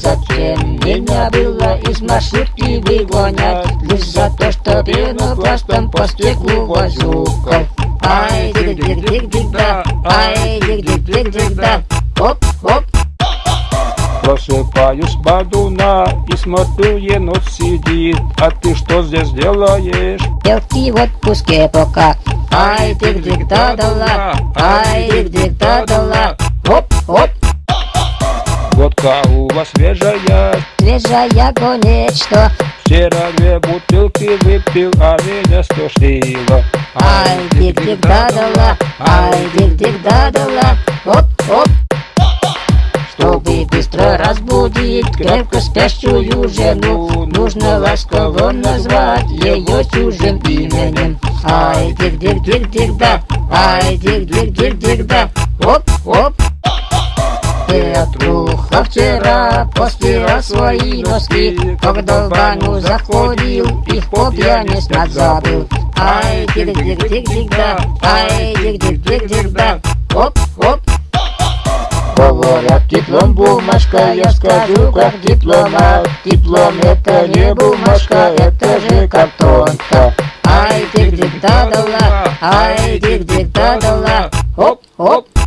зачем? Меня было из маршрутки выгонять. Лишь за то, что пенопластом по стеклу возюкал Ай, дик-дик-дик-дик, да, ай, дик-дик-дик-дик, да, хоп-хоп Просыпаюсь с бодуна и смотрю, енот сидит. А ты что здесь делаешь? Девки в отпуске пока. Ай, дик-дик, да-да-ла, ай, дик-дик, да-да-ла Хоп-хоп Водка у вас свежая Свежая конечно Вчера две бутылки выпил, а меня стошнило Ай, дик-дик, да-да-ла, ай, дик-дик, да-да-ла Хоп-хоп чтобы быстро разбудить крепко спящую жену Нужно ласково назвать ее чужим именем Ай, дик-дик-дик-дик, да, ай, дик-дик-дик-дик, вчера постирал свои носки. Когда в баню заходил, их по пьяни снять забыл Ай, дик-дик-дик-дик, да, ай, дик-дик-дик-дик, да Оп-оп Говорят, диплом бумажка, я скажу как дипломат Диплом это не бумажка, это же картонка. Ай, дик-дик, да-да-ла, ай, дик-дик, да-да-ла Хоп-хоп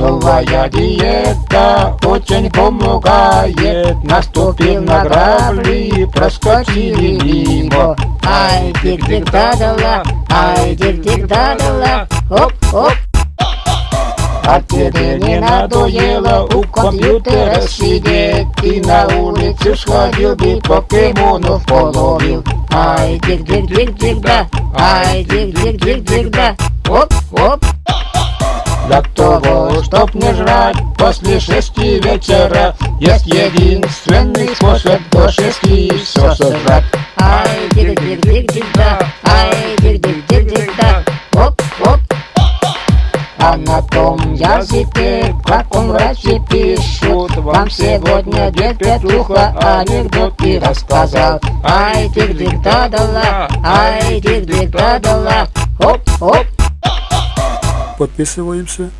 Новая диета очень помогает. Наступил на грабли, проскочили мимо. Ай, дик-дик, да-да-ла, ай, дик-дик, да-да-ла Хоп-хоп а тебе не надоело у компьютера сидеть. И на улицу сходил бы покемонов половил. Ай, дик-дик-дик-дик, да, ай, дик-дик-дик-дик, да Оп-оп для того, чтоб не жрать после шести вечера. Есть единственный способ до шести все сожрать. Ай, дик-дик-дик-дик, да, ай, дик-дик-дик-дик, да Оп-оп а на том языке, как он врачи пишут Вам сегодня дед Петруха анекдоты рассказал Ай, дик-дик, да-да-ла, ай, дик-дик, да-да-ла Хоп-хоп Подписываемся